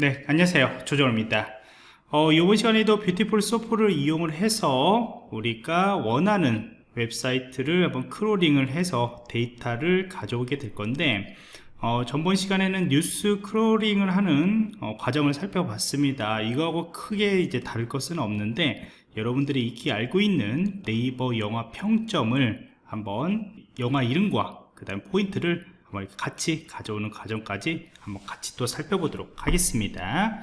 네 안녕하세요. 조정호입니다. 어, 이번 시간에도 Beautiful Soup를 이용을 해서 우리가 원하는 웹사이트를 한번 crawling을 해서 데이터를 가져오게 될 건데 어, 전번 시간에는 뉴스 crawling을 하는 어, 과정을 살펴봤습니다. 이거하고 크게 이제 다를 것은 없는데 여러분들이 익히 알고 있는 네이버 영화 평점을 한번 영화 이름과 그 다음 포인트를 한번 같이 가져오는 과정까지 한번 같이 또 살펴보도록 하겠습니다.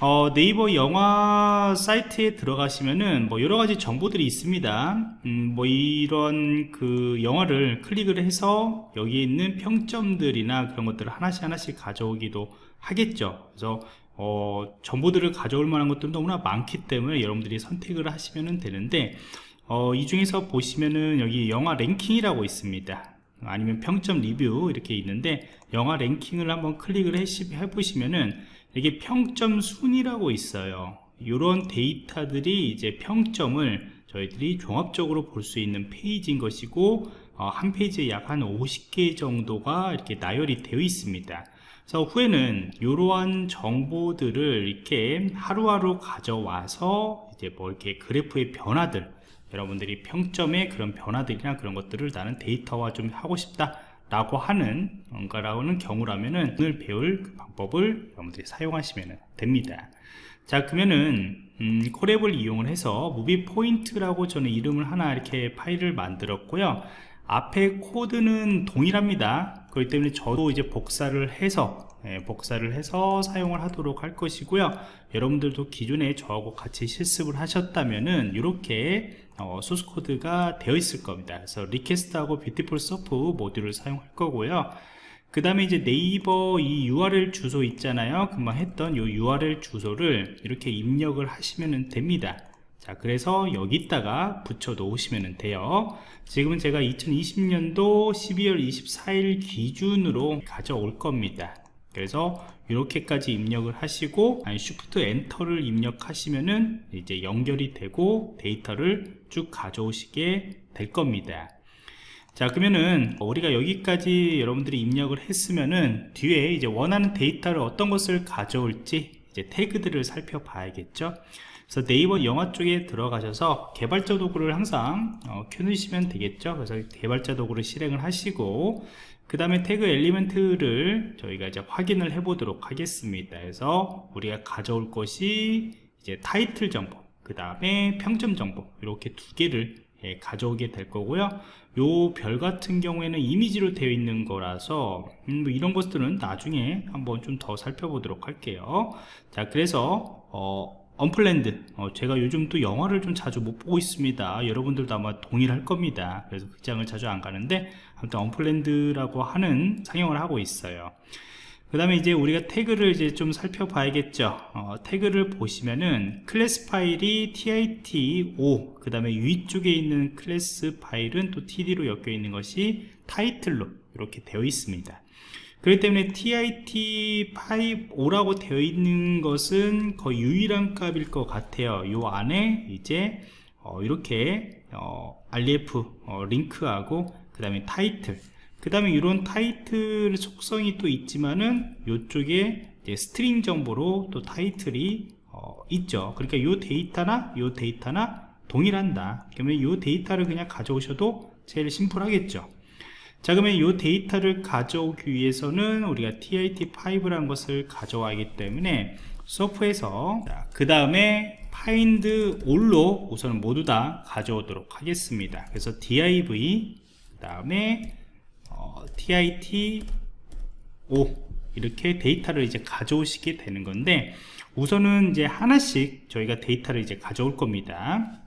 어, 네이버 영화 사이트에 들어가시면은 뭐 여러 가지 정보들이 있습니다. 음, 뭐 이런 그 영화를 클릭을 해서 여기 있는 평점들이나 그런 것들을 하나씩 하나씩 가져오기도 하겠죠. 그래서 어, 정보들을 가져올 만한 것들은 너무나 많기 때문에 여러분들이 선택을 하시면 되는데 어, 이 중에서 보시면은 여기 영화 랭킹이라고 있습니다 아니면 평점 리뷰 이렇게 있는데 영화 랭킹을 한번 클릭을 해 보시면은 이게 평점 순이라고 있어요. 이런 데이터들이 이제 평점을 저희들이 종합적으로 볼 수 있는 페이지인 것이고 어, 한 페이지에 약 한 50개 정도가 이렇게 나열이 되어 있습니다. 그래서 후에는 이러한 정보들을 이렇게 하루하루 가져와서 이제 뭐 이렇게 그래프의 변화들 여러분들이 평점의 그런 변화들이나 그런 것들을 나는 데이터화 좀 하고 싶다 라고 하는 뭔가라는 경우라면은 오늘 배울 그 방법을 여러분들이 사용하시면 됩니다. 자 그러면은 음, Colab을 이용을 해서 movie point라고 저는 이름을 하나 이렇게 파일을 만들었고요. 앞에 코드는 동일합니다. 그렇기 때문에 저도 이제 복사를 해서 예, 복사를 해서 사용을 하도록 할 것이고요. 여러분들도 기존에 저하고 같이 실습을 하셨다면은 이렇게 어, 소스 코드가 되어 있을 겁니다. 그래서 request하고 Beautiful Soup 모듈을 사용할 거고요. 그 다음에 이제 네이버 이 URL 주소 있잖아요. 금방 했던 이 URL 주소를 이렇게 입력을 하시면 됩니다. 자 그래서 여기다가 붙여 놓으시면 돼요. 지금은 제가 2020년도 12월 24일 기준으로 가져올 겁니다 그래서 이렇게까지 입력을 하시고 쉬프트 엔터를 입력하시면은 이제 연결이 되고 데이터를 쭉 가져오시게 될 겁니다. 자 그러면은 우리가 여기까지 여러분들이 입력을 했으면은 뒤에 이제 원하는 데이터를 어떤 것을 가져올지 이제 태그들을 살펴봐야겠죠 그래서 네이버 영화 쪽에 들어가셔서 개발자 도구를 항상 어, 켜놓으시면 되겠죠. 그래서 개발자 도구를 실행을 하시고 그 다음에 태그 엘리멘트를 저희가 이제 확인을 해 보도록 하겠습니다. 그래서 우리가 가져올 것이 이제 타이틀 정보 그 다음에 평점 정보 이렇게 두 개를 예, 가져오게 될 거고요. 요 별 같은 경우에는 이미지로 되어 있는 거라서 음, 뭐 이런 것들은 나중에 한번 좀 더 살펴보도록 할게요. 자 그래서 어, Unplanned. 어, 제가 요즘 또 영화를 좀 자주 못 보고 있습니다. 여러분들도 아마 동일할 겁니다. 그래서 극장을 자주 안 가는데 아무튼 Unplanned라고 하는 상영을 하고 있어요. 그 다음에 이제 우리가 태그를 이제 좀 살펴봐야겠죠. 어, 태그를 보시면은 클래스 파일이 tit5 그 다음에 위쪽에 있는 클래스 파일은 또 td로 엮여 있는 것이 타이틀로 이렇게 되어 있습니다 그렇기 때문에 TIT5라고 되어 있는 것은 거의 유일한 값일 것 같아요. 이 안에 이제 어 이렇게 어 href 어 링크하고 그 다음에 타이틀. 그 다음에 이런 타이틀 속성이 또 있지만은 이쪽에 string 정보로 또 타이틀이 어 있죠. 그러니까 이 데이터나 이 데이터나 동일한다. 그러면 이 데이터를 그냥 가져오셔도 제일 심플하겠죠 자 그러면 이 데이터를 가져오기 위해서는 우리가 TIT5라는 것을 가져와야 하기 때문에 소프에서 그 다음에 find all로 우선 모두 다 가져오도록 하겠습니다. 그래서 div 그 다음에 어, tit5 이렇게 데이터를 이제 가져오시게 되는 건데 우선은 이제 하나씩 저희가 데이터를 이제 가져올 겁니다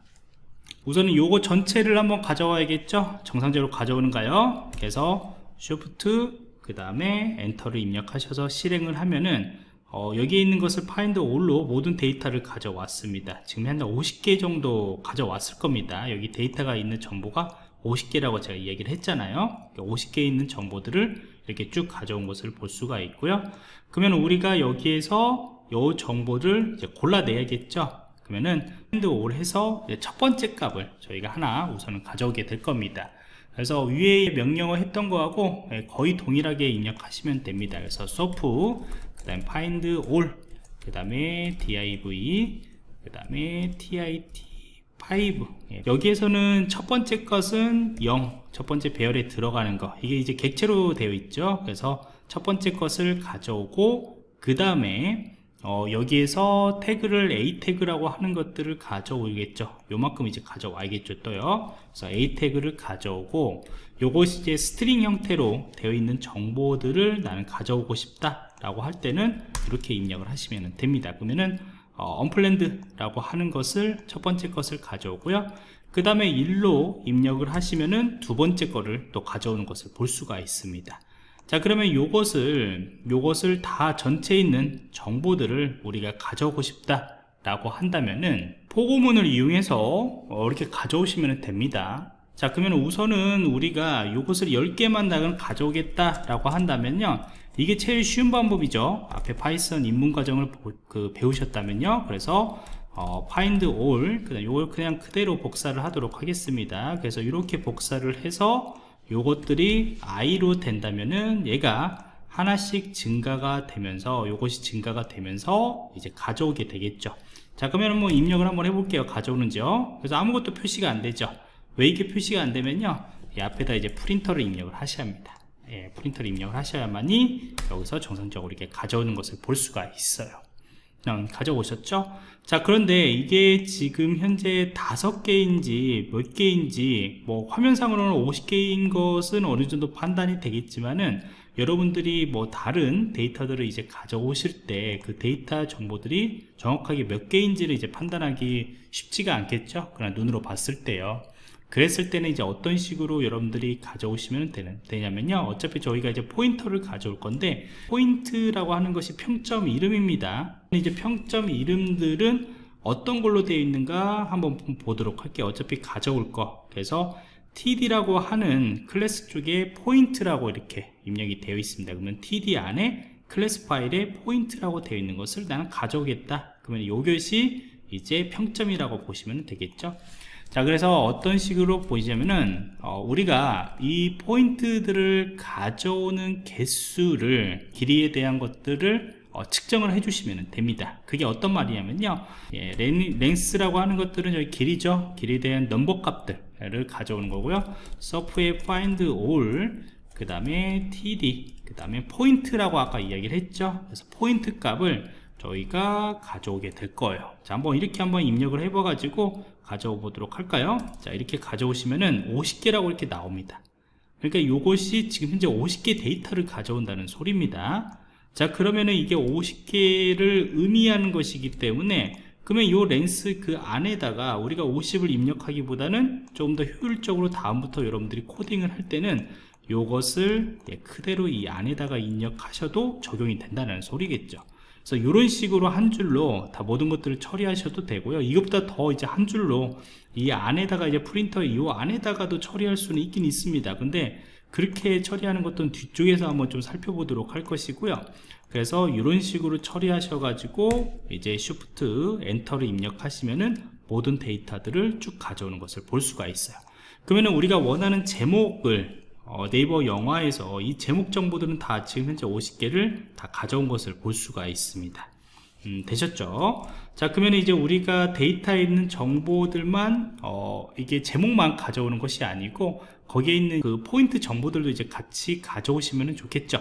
우선은 요거 전체를 한번 가져와야겠죠? 정상적으로 가져오는가요? 그래서 Shift 그 다음에 엔터를 입력하셔서 실행을 하면은 어, 여기에 있는 것을 find all로 모든 데이터를 가져왔습니다. 지금 한 50개 정도 가져왔을 겁니다. 여기 데이터가 있는 정보가 50개라고 제가 이야기를 했잖아요. 50개 있는 정보들을 이렇게 쭉 가져온 것을 볼 수가 있고요. 그러면 우리가 여기에서 이 정보를 골라내야겠죠 그러면은 find all 해서 첫 번째 값을 저희가 하나 우선은 가져오게 될 겁니다. 그래서 위에 명령어 했던 거하고 예, 거의 동일하게 입력하시면 됩니다. 그래서 소프 그 다음 find all 그 다음에 div 그 다음에 tit5 예, 여기에서는 첫 번째 것은 0, 첫 번째 배열에 들어가는 거. 이게 이제 객체로 되어 있죠. 그래서 첫 번째 것을 가져오고 그 다음에 어, 여기에서 태그를 a 태그라고 하는 것들을 가져오겠죠. 요만큼 이제 가져와야겠죠? 또요. 그래서 a 태그를 가져오고 요것이 이제 string 형태로 되어 있는 정보들을 나는 가져오고 싶다 라고 할 때는 이렇게 입력을 하시면 됩니다. 그러면은 어, Unplanned라고 하는 것을 첫 번째 것을 가져오고요. 그 다음에 1로 입력을 하시면은 두 번째 거를 또 가져오는 것을 볼 수가 있습니다 자 그러면 요것을 요것을 다 전체에 있는 정보들을 우리가 가져오고 싶다 라고 한다면은 포고문을 이용해서 어, 이렇게 가져오시면 됩니다. 자 그러면 우선은 우리가 요것을 10개만 나는 가져오겠다 라고 한다면요. 이게 제일 쉬운 방법이죠. 앞에 Python 입문 과정을 그 배우셨다면요. 그래서 어, find all 그다음 요걸 그냥 그대로 복사를 하도록 하겠습니다. 그래서 이렇게 복사를 해서 요것들이 i로 된다면은 얘가 하나씩 증가가 되면서 요것이 증가가 되면서 이제 가져오게 되겠죠. 자 그러면 뭐 입력을 한번 해볼게요. 가져오는지요? 그래서 아무것도 표시가 안 되죠. 왜 이게 표시가 안 되면요? 이 앞에다 이제 프린터를 입력을 하셔야 합니다. 예, 프린터를 입력을 하셔야만이 여기서 정상적으로 이렇게 가져오는 것을 볼 수가 있어요. 음, 가져오셨죠? 자 그런데 이게 지금 현재 다섯 개인지 몇 개인지 뭐 화면상으로는 50개인 것은 어느 정도 판단이 되겠지만은 여러분들이 뭐 다른 데이터들을 이제 가져오실 때 그 데이터 정보들이 정확하게 몇 개인지를 이제 판단하기 쉽지가 않겠죠? 그러나 눈으로 봤을 때요 그랬을 때는 이제 어떤 식으로 여러분들이 가져오시면 되는, 되냐면요. 어차피 저희가 이제 포인터를 가져올 건데 포인트라고 하는 것이 평점 이름입니다. 이제 평점 이름들은 어떤 걸로 되어 있는가 한번 보도록 할게요. 어차피 가져올 거. 그래서 td라고 하는 클래스 쪽에 포인트라고 이렇게 입력이 되어 있습니다. 그러면 td 안에 클래스 파일에 포인트라고 되어 있는 것을 나는 가져오겠다. 그러면 이것이 이제 평점이라고 보시면 되겠죠 자 그래서 어떤 식으로 보이자면은 어, 우리가 이 포인트들을 가져오는 개수를 길이에 대한 것들을 어, 측정을 해주시면 됩니다. 그게 어떤 말이냐면요. 예, length라고 하는 것들은 여기 길이죠. 길이에 대한 넘버 값들을 가져오는 거고요. soup의 find all 그 다음에 td 그 다음에 포인트라고 아까 이야기를 했죠. 그래서 포인트 값을 저희가 가져오게 될 거예요. 자 한번 이렇게 한번 입력을 해 봐 가지고 가져오 보도록 할까요? 자 이렇게 가져오시면은 50개라고 이렇게 나옵니다. 그러니까 이것이 지금 현재 50개 데이터를 가져온다는 소리입니다. 자 그러면은 이게 50개를 의미하는 것이기 때문에 그러면 이 렌스 그 안에다가 우리가 50을 입력하기보다는 조금 더 효율적으로 다음부터 여러분들이 코딩을 할 때는 이것을 예, 그대로 이 안에다가 입력하셔도 적용이 된다는 소리겠죠 그래서 이런 식으로 한 줄로 다 모든 것들을 처리하셔도 되고요. 이것보다 더 이제 한 줄로 이 안에다가 이제 프린터 이 안에다가도 처리할 수는 있긴 있습니다. 근데 그렇게 처리하는 것도 뒤쪽에서 한번 좀 살펴보도록 할 것이고요. 그래서 이런 식으로 처리하셔 가지고 이제 쉬프트 엔터를 입력하시면은 모든 데이터들을 쭉 가져오는 것을 볼 수가 있어요. 그러면 우리가 원하는 제목을 어, 네이버 영화에서 이 제목 정보들은 다 지금 현재 50개를 다 가져온 것을 볼 수가 있습니다. 음, 되셨죠? 자 그러면 이제 우리가 데이터에 있는 정보들만 어, 이게 제목만 가져오는 것이 아니고 거기에 있는 그 포인트 정보들도 이제 같이 가져오시면 좋겠죠?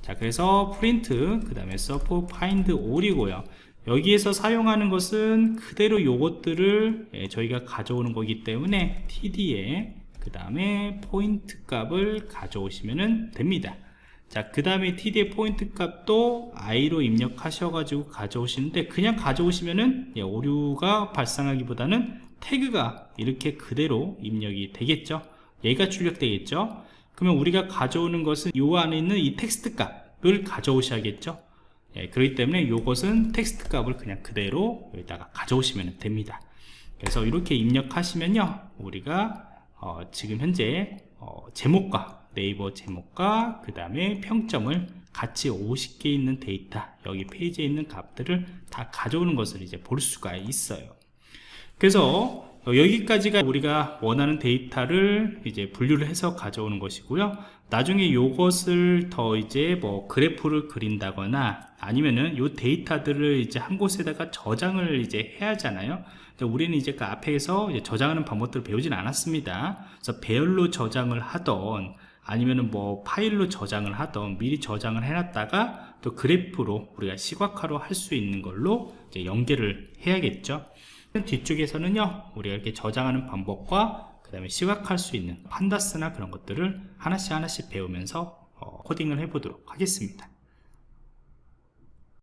자 그래서 프린트 그 다음에 soup find all이고요. 여기에서 사용하는 것은 그대로 요것들을 예, 저희가 가져오는 거기 때문에 td에 그 다음에 포인트 값을 가져오시면 됩니다. 자 그 다음에 td의 포인트 값도 i로 입력하셔 가지고 가져오시는데 그냥 가져오시면은 예, 오류가 발생하기보다는 태그가 이렇게 그대로 입력이 되겠죠? 얘가 출력되겠죠? 그러면 우리가 가져오는 것은 이 안에 있는 이 텍스트 값을 가져오셔야겠죠? 예, 그렇기 때문에 이것은 텍스트 값을 그냥 그대로 여기다가 가져오시면 됩니다. 그래서 이렇게 입력하시면요 우리가 어, 지금 현재 어, 제목과 네이버 제목과 그 다음에 평점을 같이 50개 있는 데이터 여기 페이지에 있는 값들을 다 가져오는 것을 이제 볼 수가 있어요. 그래서 어, 여기까지가 우리가 원하는 데이터를 이제 분류를 해서 가져오는 것이고요. 나중에 이것을 더 이제 뭐 그래프를 그린다거나 아니면은 요 데이터들을 이제 한 곳에다가 저장을 이제 해야 하잖아요 우리는 이제 그 앞에서 이제 저장하는 방법들을 배우진 않았습니다. 그래서 배열로 저장을 하던 아니면은 뭐 파일로 저장을 하던 미리 저장을 해놨다가 또 그래프로 우리가 시각화로 할 수 있는 걸로 이제 연계를 해야겠죠. 뒤쪽에서는요 우리가 이렇게 저장하는 방법과 그 다음에 시각할 수 있는 판다스나 그런 것들을 하나씩 하나씩 배우면서 어, 코딩을 해보도록 하겠습니다